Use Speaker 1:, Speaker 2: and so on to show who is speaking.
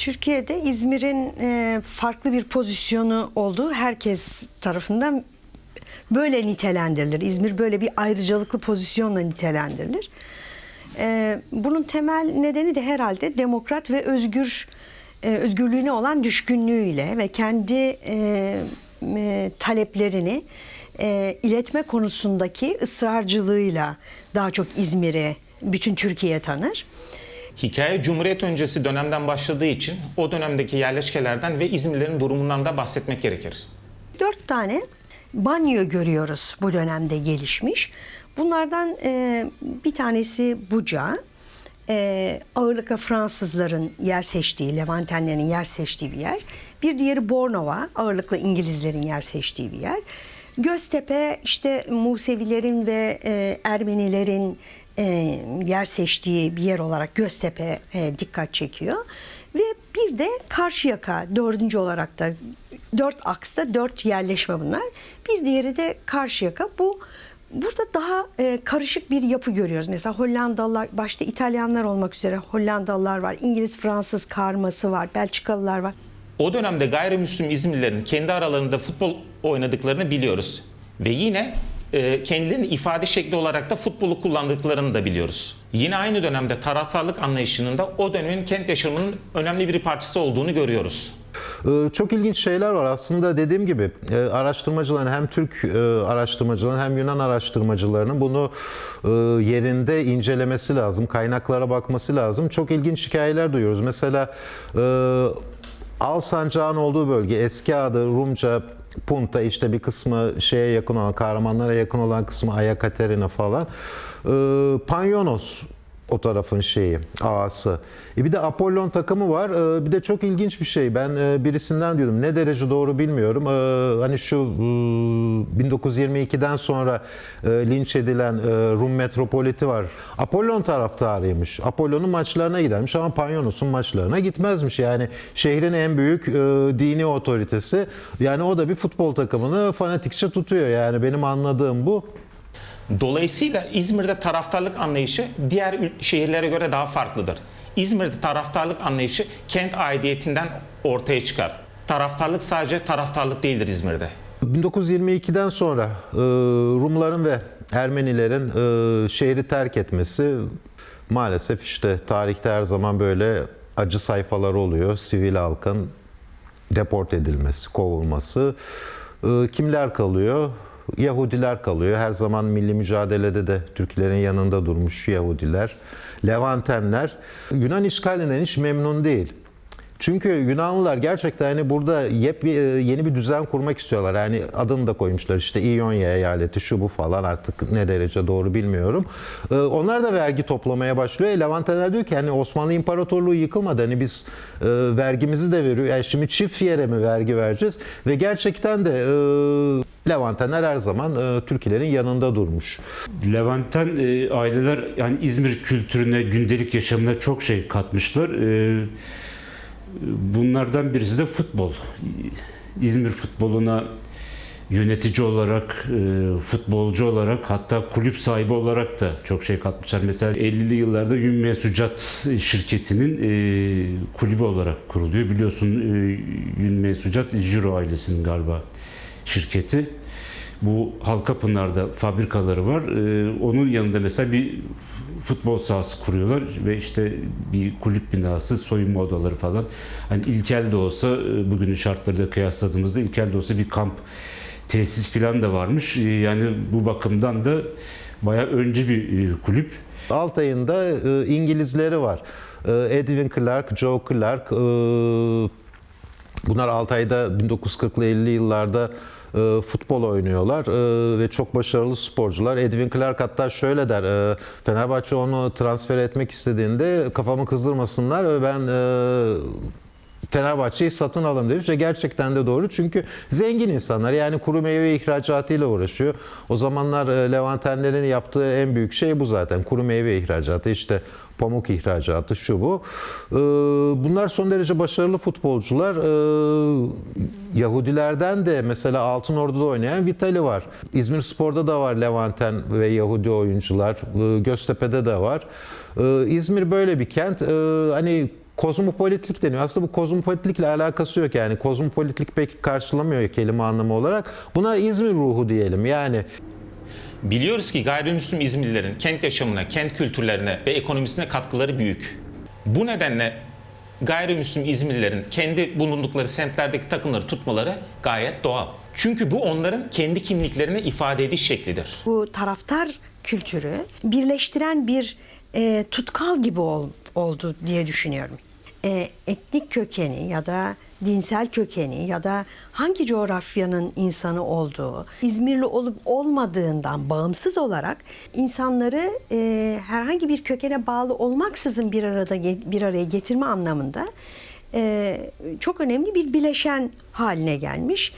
Speaker 1: Türkiye'de İzmir'in e, farklı bir pozisyonu olduğu herkes tarafından böyle nitelendirilir. İzmir böyle bir ayrıcalıklı pozisyonla nitelendirilir. E, bunun temel nedeni de herhalde demokrat ve özgür e, özgürlüğüne olan düşkünlüğüyle ve kendi taleplerini iletme konusundaki ısrarcılığıyla daha çok İzmir'i bütün Türkiye tanır.
Speaker 2: Hikaye Cumhuriyet öncesi dönemden başladığı için o dönemdeki yerleşkelerden ve İzmirlerin durumundan da bahsetmek gerekir.
Speaker 1: Dört tane banyo görüyoruz bu dönemde gelişmiş. Bunlardan e, bir tanesi Buca, e, ağırlıkla Fransızların yer seçtiği, Levantenlerin yer seçtiği bir yer. Bir diğeri Bornova, ağırlıkla İngilizlerin yer seçtiği bir yer. Göztepe işte Musevilerin ve e, Ermenilerin e, yer seçtiği bir yer olarak Göztepe e, dikkat çekiyor. Ve bir de Karşıyaka dördüncü olarak da dört aksta dört yerleşme bunlar. Bir diğeri de Karşıyaka. Bu burada daha e, karışık bir yapı görüyoruz. Mesela Hollandalılar, başta İtalyanlar olmak üzere Hollandalılar var, İngiliz, Fransız karması var, Belçikalılar var.
Speaker 2: O dönemde gayrimüslim İzmirlilerin kendi aralarında futbol oynadıklarını biliyoruz. Ve yine kendilerini ifade şekli olarak da futbolu kullandıklarını da biliyoruz. Yine aynı dönemde taraftarlık anlayışının da o dönemin kent yaşamının önemli bir parçası olduğunu görüyoruz.
Speaker 3: Ee, Çok ilginç şeyler var aslında dediğim gibi e, araştırmacıların hem Türk e, araştırmacıların hem Yunan araştırmacılarının bunu e, yerinde incelemesi lazım, kaynaklara bakması lazım. Çok ilginç hikayeler duyuyoruz. Mesela e, Al Sancağın olduğu bölge eski adı Rumca Punta işte bir kısmı şeye yakın olan Kahramanlara yakın olan kısmı Ayakaterina falan. E, Panyonos o tarafın şeyi, ağası. E bir de Apollon takımı var. E, bir de çok ilginç bir şey. Ben e, birisinden diyordum. Ne derece doğru bilmiyorum. E, hani şu e, 1922'den sonra e, linç edilen e, Rum metropoliti var. Apollon taraftarıymış. Apollon'un maçlarına gidermiş ama Panyonos'un maçlarına gitmezmiş. Yani şehrin en büyük e, dini otoritesi. Yani o da bir futbol takımını fanatikçe tutuyor. Yani benim anladığım bu.
Speaker 2: Dolayısıyla İzmir'de taraftarlık anlayışı diğer şehirlere göre daha farklıdır. İzmir'de taraftarlık anlayışı kent aidiyetinden ortaya çıkar. Taraftarlık sadece taraftarlık değildir İzmir'de.
Speaker 3: 1922'den sonra e, Rumların ve Ermenilerin e, şehri terk etmesi maalesef işte tarihte her zaman böyle acı sayfalar oluyor. Sivil halkın deport edilmesi, kovulması. E, kimler kalıyor? Yahudiler kalıyor. Her zaman milli mücadelede de Türklerin yanında durmuş Yahudiler. Levantenler. Yunan işgalinden hiç memnun değil. Çünkü Yunanlılar gerçekten hani burada yep, yeni bir düzen kurmak istiyorlar. Yani adını da koymuşlar işte İonya eyaleti şu bu falan artık ne derece doğru bilmiyorum. Ee, Onlar da vergi toplamaya başlıyor. E, Levanteler diyor ki hani Osmanlı İmparatorluğu yıkılmadı. Hani biz e, vergimizi de veriyor. Yani şimdi çift yere mi vergi vereceğiz? Ve gerçekten de e, Levantenler her zaman e, Türkilerin yanında durmuş.
Speaker 4: Levanten e, aileler yani İzmir kültürüne, gündelik yaşamına çok şey katmışlar. E, bunlardan birisi de futbol. İzmir futboluna yönetici olarak, e, futbolcu olarak hatta kulüp sahibi olarak da çok şey katmışlar. Mesela 50'li yıllarda Ümmüye Sucat şirketinin e, kulübü olarak kuruluyor. Biliyorsun e, Ümmüye Sucat Jiro ailesinin galiba şirketi. Bu Halkapınar'da fabrikaları var. Ee, onun yanında mesela bir futbol sahası kuruyorlar ve işte bir kulüp binası, soyunma odaları falan. Hani ilkel de olsa e, bugünün şartlarıyla kıyasladığımızda ilkel de olsa bir kamp tesis falan da varmış. Ee, Yani bu bakımdan da bayağı önce bir e, kulüp.
Speaker 3: Altay'ında e, İngilizleri var. Edwin Clark, Joe Clark. bunlar Altay'da 1940'lı 50'li yıllarda e, futbol oynuyorlar e, ve çok başarılı sporcular. Edwin Clark hatta şöyle der, e, Fenerbahçe onu transfer etmek istediğinde kafamı kızdırmasınlar ve ben e, Fenerbahçe'yi satın alın demiş ve gerçekten de doğru çünkü zengin insanlar yani kuru meyve ihracatıyla uğraşıyor. O zamanlar e, Levantenlerin yaptığı en büyük şey bu zaten kuru meyve ihracatı işte pamuk ihracatı şu bu. E, Bunlar son derece başarılı futbolcular. E, Yahudilerden de mesela Altın Ordu'da oynayan Vitali var. İzmir Spor'da da var Levanten ve Yahudi oyuncular. Göztepe'de de var. İzmir böyle bir kent. Hani kozmopolitlik deniyor. Aslında bu kozmopolitlikle alakası yok yani. Kozmopolitlik pek karşılamıyor kelime anlamı olarak. Buna İzmir ruhu diyelim. Yani
Speaker 2: Biliyoruz ki gayrimüslim İzmirlilerin kent yaşamına, kent kültürlerine ve ekonomisine katkıları büyük. Bu nedenle gayrimüslim İzmirlilerin kendi bulundukları semtlerdeki takımları tutmaları gayet doğal. Çünkü bu onların kendi kimliklerini ifade ediş şeklidir.
Speaker 1: Bu taraftar kültürü birleştiren bir e, tutkal gibi ol- oldu diye düşünüyorum. E, etnik kökeni ya da dinsel kökeni ya da hangi coğrafyanın insanı olduğu, İzmirli olup olmadığından bağımsız olarak insanları e, herhangi bir kökene bağlı olmaksızın bir arada bir araya getirme anlamında e, çok önemli bir bileşen haline gelmiş.